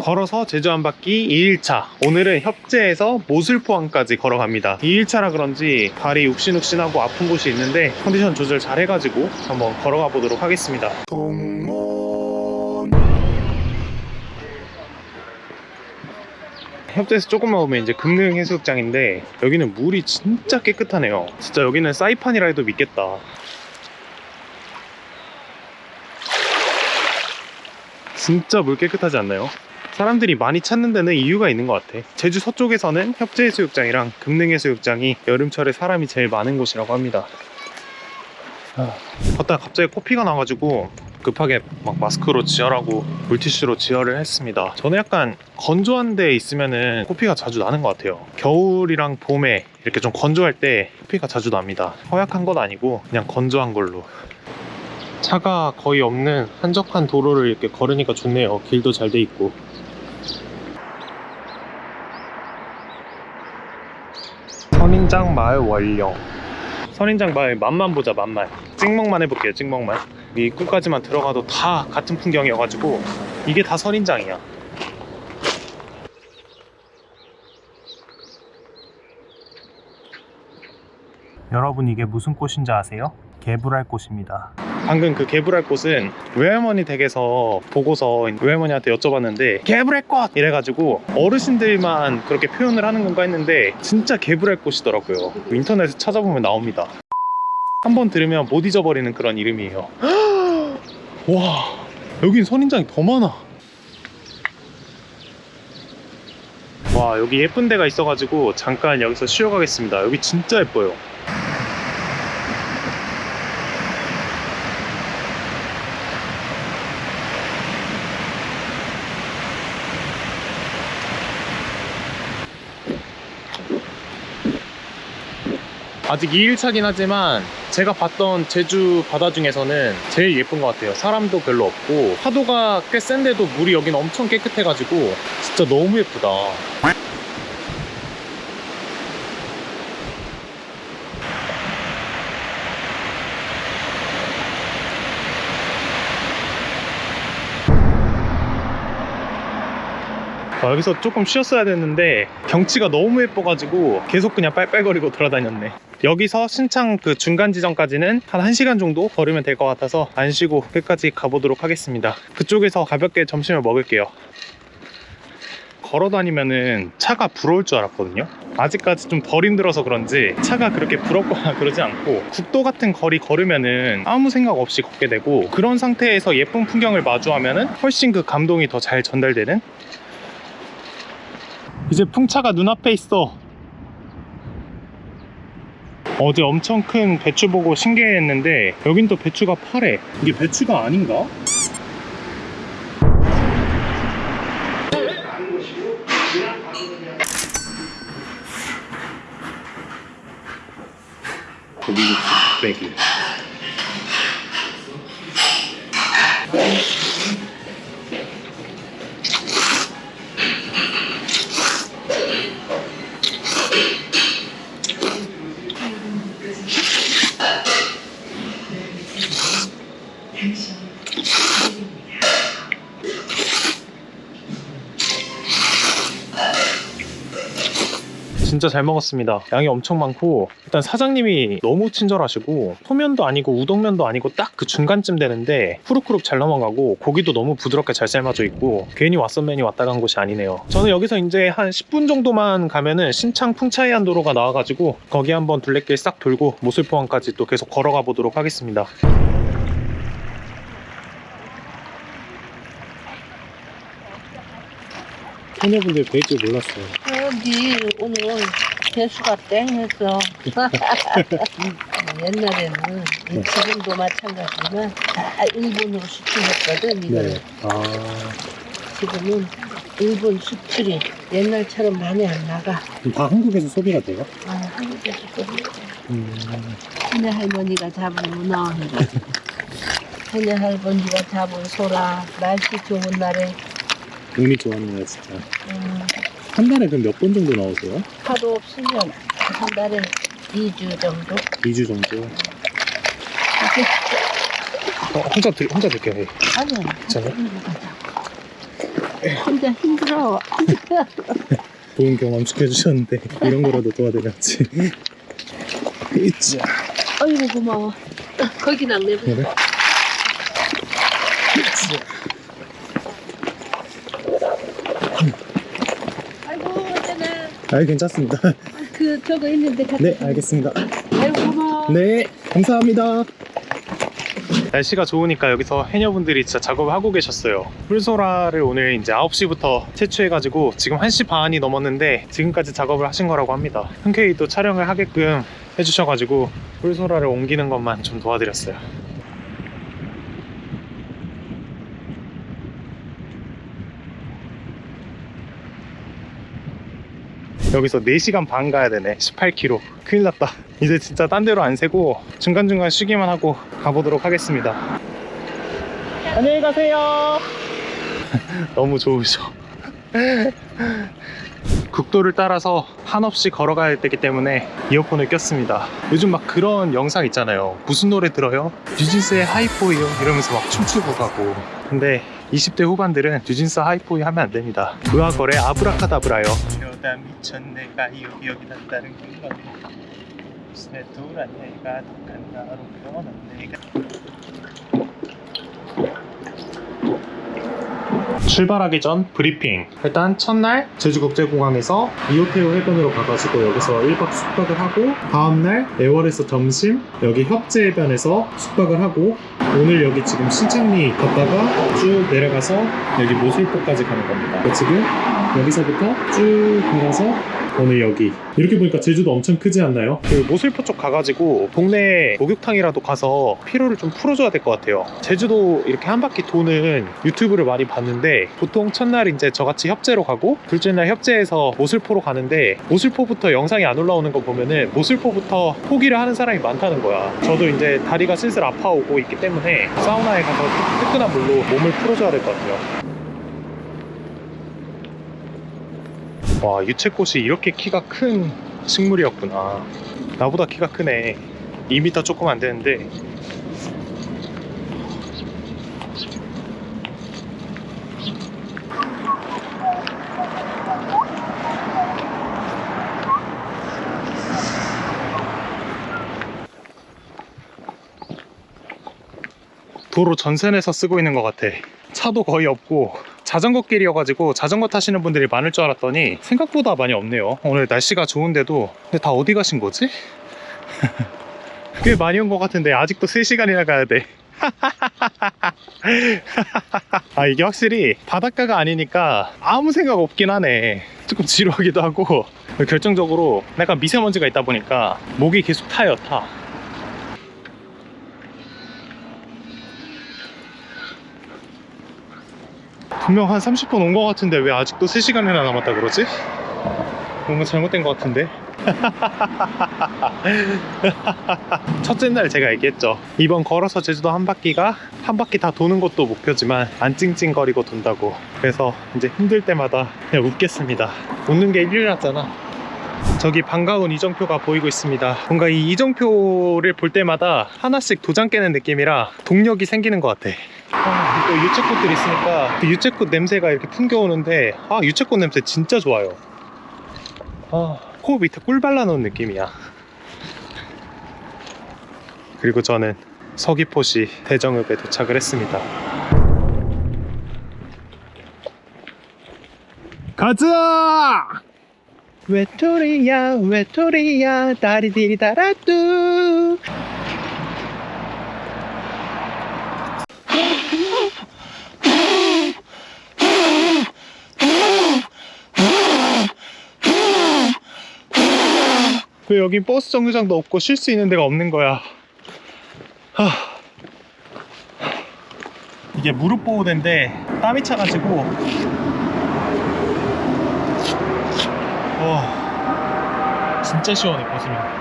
걸어서 제주 한 바퀴 2일차. 오늘은 협재에서 모슬포항까지 걸어갑니다. 2일차라 그런지 발이 욱신욱신하고 아픈 곳이 있는데 컨디션 조절 잘 해가지고 한번 걸어가 보도록 하겠습니다. 협재에서 조금만 오면 이제 금능 해수욕장인데 여기는 물이 진짜 깨끗하네요. 진짜 여기는 사이판이라 해도 믿겠다. 진짜 물 깨끗하지 않나요? 사람들이 많이 찾는 데는 이유가 있는 것 같아. 제주 서쪽에서는 협재해수욕장이랑 금능해수욕장이 여름철에 사람이 제일 많은 곳이라고 합니다. 아, 걷다가 갑자기 코피가 나가지고 급하게 막 마스크로 지혈하고 물티슈로 지혈을 했습니다. 저는 약간 건조한 데 있으면은 코피가 자주 나는 것 같아요. 겨울이랑 봄에 이렇게 좀 건조할 때 코피가 자주 납니다. 허약한 건 아니고 그냥 건조한 걸로. 차가 거의 없는 한적한 도로를 이렇게 걸으니까 좋네요. 길도 잘 돼 있고 선인장 마을 원령 선인장 마을 맛만 보자 맛만. 찍먹만 해볼게요 찍먹만. 이 입구까지만 들어가도 다 같은 풍경이어가지고 이게 다 선인장이야. 여러분 이게 무슨 꽃인지 아세요? 개불알 꽃입니다 방금 그 개불알 꽃은 외할머니 댁에서 보고서 외할머니한테 여쭤봤는데 개불알 꽃! 이래가지고 어르신들만 그렇게 표현을 하는 건가 했는데 진짜 개불알 꽃이더라고요. 인터넷에 찾아보면 나옵니다. 한 번 들으면 못 잊어버리는 그런 이름이에요. 와 여긴 선인장이 더 많아. 와 여기 예쁜 데가 있어가지고 잠깐 여기서 쉬어가겠습니다. 여기 진짜 예뻐요 아직 2일차긴 하지만 제가 봤던 제주 바다 중에서는 제일 예쁜 것 같아요. 사람도 별로 없고 파도가 꽤 센데도 물이 여긴 엄청 깨끗해가지고 진짜 너무 예쁘다 아, 여기서 조금 쉬었어야 됐는데 경치가 너무 예뻐가지고 계속 그냥 빨빨거리고 돌아다녔네. 여기서 신창 그 중간 지점까지는 한 1시간 정도 걸으면 될 것 같아서 안 쉬고 끝까지 가보도록 하겠습니다. 그쪽에서 가볍게 점심을 먹을게요. 걸어 다니면은 차가 부러울 줄 알았거든요. 아직까지 좀 덜 힘들어서 그런지 차가 그렇게 부럽거나 그러지 않고 국도 같은 거리 걸으면은 아무 생각 없이 걷게 되고 그런 상태에서 예쁜 풍경을 마주하면은 훨씬 그 감동이 더 잘 전달되는 이제 풍차가 눈앞에 있어. 어제 엄청 큰 배추 보고 신기했는데 여긴 또 배추가 파래. 이게 배추가 아닌가? 고기국수 빼 진짜 잘 먹었습니다. 양이 엄청 많고 일단 사장님이 너무 친절하시고 소면도 아니고 우동면도 아니고 딱 그 중간쯤 되는데 후룩후룩 잘 넘어가고 고기도 너무 부드럽게 잘 삶아져 있고 괜히 왓썸맨이 왔다 간 곳이 아니네요. 저는 여기서 이제 한 10분 정도만 가면은 신창 풍차이안 도로가 나와가지고 거기 한번 둘레길 싹 돌고 모슬포항까지 또 계속 걸어가 보도록 하겠습니다. 소녀분들 뵐줄 몰랐어요 여기 오늘 개수가 땡 했어. 옛날에는 지금도 마찬가지지만 다 일본으로 수출했거든 이거를. 아 지금은 일본 수출이 옛날처럼 많이 안 나가. 다 한국에서 소비가 돼요? 아, 한국에서 또 음, 해녀 할머니가 잡은 문어인가. 해녀 할머니가 잡은 소라 날씨 좋은 날에 운이 좋았네요 진짜 음, 한 달에 그럼 몇 번 정도 나오세요? 하루 없으면 한 달에 2주 정도. 2주 정도 이렇게 어, 혼자 들, 혼자 들게요 예. 아니야. 괜찮아요? 혼자 힘들어. 좋은 경험 시켜주셨는데 이런 거라도 도와드려야지 이자 어이구 고마워. 거기. 그래? 아이고 어쩌나. 아 괜찮습니다 그 저거 있는데 같이. 네 알겠습니다 아이고 고마워. 네 감사합니다 날씨가 좋으니까 여기서 해녀분들이 진짜 작업을 하고 계셨어요 풀소라를 오늘 이제 9시부터 채취해가지고 지금 1시 반이 넘었는데 지금까지 작업을 하신 거라고 합니다 흔쾌히 또 촬영을 하게끔 해주셔가지고 풀소라를 옮기는 것만 좀 도와드렸어요 여기서 4시간 반 가야 되네. 18km 큰일 났다. 이제 진짜 딴 데로 안 세고 중간중간 쉬기만 하고 가보도록 하겠습니다. 안녕히 가세요. 너무 좋으셔. 국도를 따라서 한없이 걸어가야 되기 때문에 이어폰을 꼈습니다. 요즘 막 그런 영상 있잖아요. 무슨 노래 들어요? 뉴진스의 하이포이요. 이러면서 막 춤추고 가고. 근데 20대 후반들은 뉴진스 하이포이 하면 안 됩니다. 의학거래 아브라카다브라요. 이러다 미쳤네. 가요 여기 난다는 건 무슨 돌아 내가 독한 나로 변한 내가 출발하기 전 브리핑. 일단 첫날 제주국제공항에서 이호테오 해변으로 가가지고 여기서 1박 숙박을 하고 다음날 애월에서 점심 여기 협재 해변에서 숙박을 하고 오늘 여기 지금 신창리 갔다가 쭉 내려가서 여기 모슬포까지 가는 겁니다. 지금 여기서부터 쭉 걸어서 오늘 여기 이렇게 보니까 제주도 엄청 크지 않나요? 그 모슬포 쪽 가가지고 동네 목욕탕이라도 가서 피로를 좀 풀어줘야 될 것 같아요. 제주도 이렇게 한 바퀴 도는 유튜브를 많이 봤는데 보통 첫날 이제 저같이 협재로 가고 둘째 날 협재에서 모슬포로 가는데 모슬포부터 영상이 안 올라오는 거 보면은 모슬포부터 포기를 하는 사람이 많다는 거야. 저도 이제 다리가 슬슬 아파오고 있기 때문에 사우나에 가서 뜨끈한 물로 몸을 풀어줘야 될 것 같아요 와 유채꽃이 이렇게 키가 큰 식물이었구나. 나보다 키가 크네. 2m 조금 안 되는데. 도로 전선에서 쓰고 있는 것 같아. 차도 거의 없고 자전거 길이어가지고 자전거 타시는 분들이 많을 줄 알았더니 생각보다 많이 없네요. 오늘 날씨가 좋은데도. 근데 다 어디 가신 거지? 꽤 많이 온 것 같은데 아직도 3시간이나 가야 돼. 아 이게 확실히 바닷가가 아니니까 아무 생각 없긴 하네. 조금 지루하기도 하고. 결정적으로 약간 미세먼지가 있다 보니까 목이 계속 타요 타 분명 한 30분 온 것 같은데 왜 아직도 3시간이나 남았다 그러지? 뭔가 잘못된 것 같은데? 첫째 날 제가 얘기했죠. 이번 걸어서 제주도 한 바퀴가 한 바퀴 다 도는 것도 목표지만 안 찡찡거리고 돈다고. 그래서 이제 힘들 때마다 그냥 웃겠습니다. 웃는 게 일이랐잖아. 저기 반가운 이정표가 보이고 있습니다. 뭔가 이 이정표를 볼 때마다 하나씩 도장 깨는 느낌이라 동력이 생기는 것 같아 아, 또 유채꽃들 있으니까 그 유채꽃 냄새가 이렇게 풍겨오는데 아 유채꽃 냄새 진짜 좋아요. 아, 코 밑에 꿀 발라놓은 느낌이야. 그리고 저는 서귀포시 대정읍에 도착을 했습니다. 가자! 외톨이야 외톨이야 다리디리 다라뚜 왜 여긴 버스 정류장도 없고 쉴 수 있는 데가 없는 거야? 하... 이게 무릎 보호대인데 땀이 차가지고. 와. 진짜 시원해 벗으면.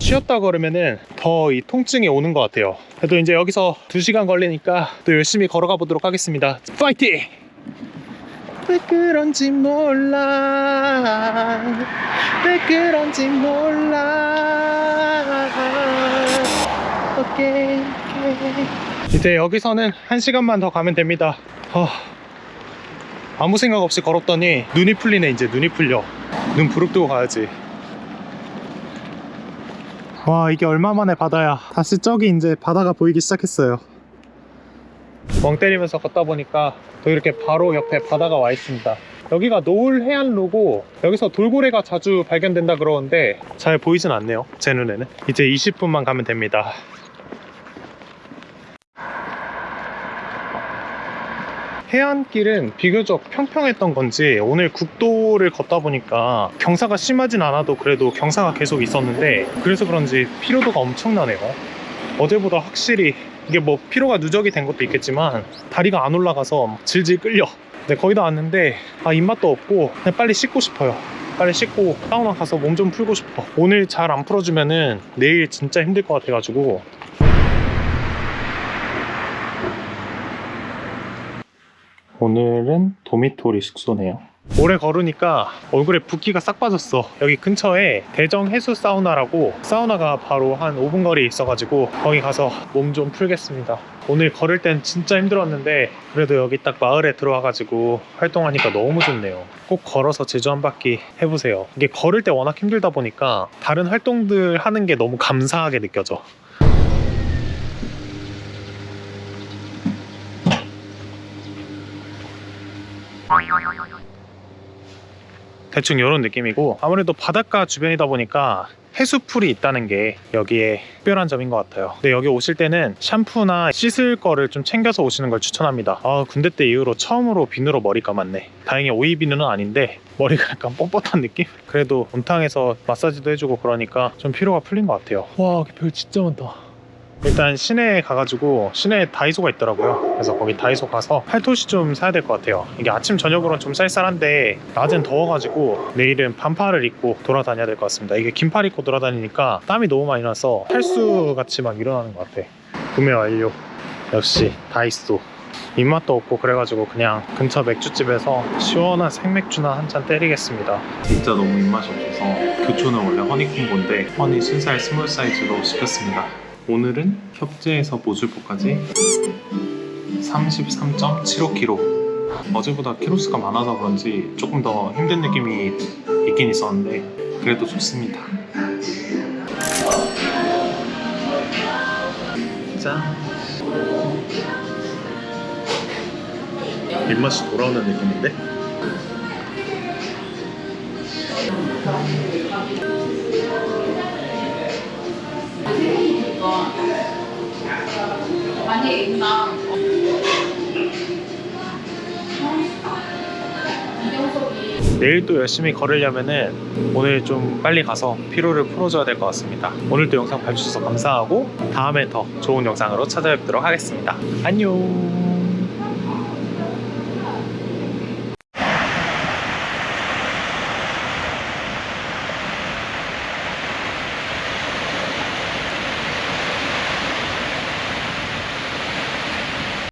쉬었다 걸으면은 더 이 통증이 오는 것 같아요. 그래도 이제 여기서 2시간 걸리니까 또 열심히 걸어가 보도록 하겠습니다. 파이팅! 왜 그런지 몰라 왜 그런지 몰라 오케이 이제 여기서는 한 시간만 더 가면 됩니다. 아, 아무 생각 없이 걸었더니 눈이 풀리네 이제 눈이 풀려. 눈 부릅뜨고 가야지. 와 이게 얼마 만에 바다야. 다시 저기 이제 바다가 보이기 시작했어요. 멍 때리면서 걷다 보니까 또 이렇게 바로 옆에 바다가 와 있습니다. 여기가 노을 해안로고 여기서 돌고래가 자주 발견된다 그러는데 잘 보이진 않네요. 제 눈에는. 이제 20분만 가면 됩니다. 해안길은 비교적 평평했던 건지 오늘 국도를 걷다 보니까 경사가 심하진 않아도 그래도 경사가 계속 있었는데 그래서 그런지 피로도가 엄청나네요. 어제보다 확실히 이게 뭐 피로가 누적이 된 것도 있겠지만 다리가 안 올라가서 막 질질 끌려. 네, 거의 다 왔는데 아 입맛도 없고 그냥 빨리 씻고 싶어요. 빨리 씻고 사우나 가서 몸 좀 풀고 싶어. 오늘 잘 안 풀어주면은 내일 진짜 힘들 것 같아가지고 오늘은 도미토리 숙소네요. 오래 걸으니까 얼굴에 붓기가 싹 빠졌어. 여기 근처에 대정 해수 사우나라고 사우나가 바로 한 5분 거리에 있어가지고 거기 가서 몸 좀 풀겠습니다. 오늘 걸을 땐 진짜 힘들었는데 그래도 여기 딱 마을에 들어와가지고 활동하니까 너무 좋네요. 꼭 걸어서 제주 한 바퀴 해보세요. 이게 걸을 때 워낙 힘들다 보니까 다른 활동들 하는 게 너무 감사하게 느껴져. 대충 이런 느낌이고 아무래도 바닷가 주변이다 보니까 해수풀이 있다는 게 여기에 특별한 점인 것 같아요. 근데 여기 오실 때는 샴푸나 씻을 거를 좀 챙겨서 오시는 걸 추천합니다. 아 군대 때 이후로 처음으로 비누로 머리 감았네. 다행히 오이 비누는 아닌데 머리가 약간 뻣뻣한 느낌? 그래도 온탕에서 마사지도 해주고 그러니까 좀 피로가 풀린 것 같아요. 와 별 진짜 많다 일단 시내에 가가지고 시내에 다이소가 있더라고요. 그래서 거기 다이소 가서 팔토시 좀 사야 될 것 같아요. 이게 아침 저녁으로는 좀 쌀쌀한데 낮엔 더워가지고 내일은 반팔을 입고 돌아다녀야 될 것 같습니다. 이게 긴팔 입고 돌아다니니까 땀이 너무 많이 나서 탈수 같이 막 일어나는 것 같아. 구매 완료. 역시 다이소. 입맛도 없고 그래가지고 그냥 근처 맥주집에서 시원한 생맥주나 한 잔 때리겠습니다. 진짜 너무 입맛이 없어서 교촌은 원래 허니콤보인데 허니 순살 스몰 사이즈로 시켰습니다 오늘은 협재에서 모줄포까지 33.75kg 어제보다 키로수가 많아서 그런지 조금 더 힘든 느낌이 있긴 있었는데 그래도 좋습니다. 짠. 입맛이 돌아오는 느낌인데? 내일 또 열심히 걸으려면은 오늘 좀 빨리 가서 피로를 풀어줘야 될 것 같습니다. 오늘도 영상 봐주셔서 감사하고 다음에 더 좋은 영상으로 찾아뵙도록 하겠습니다. 안녕.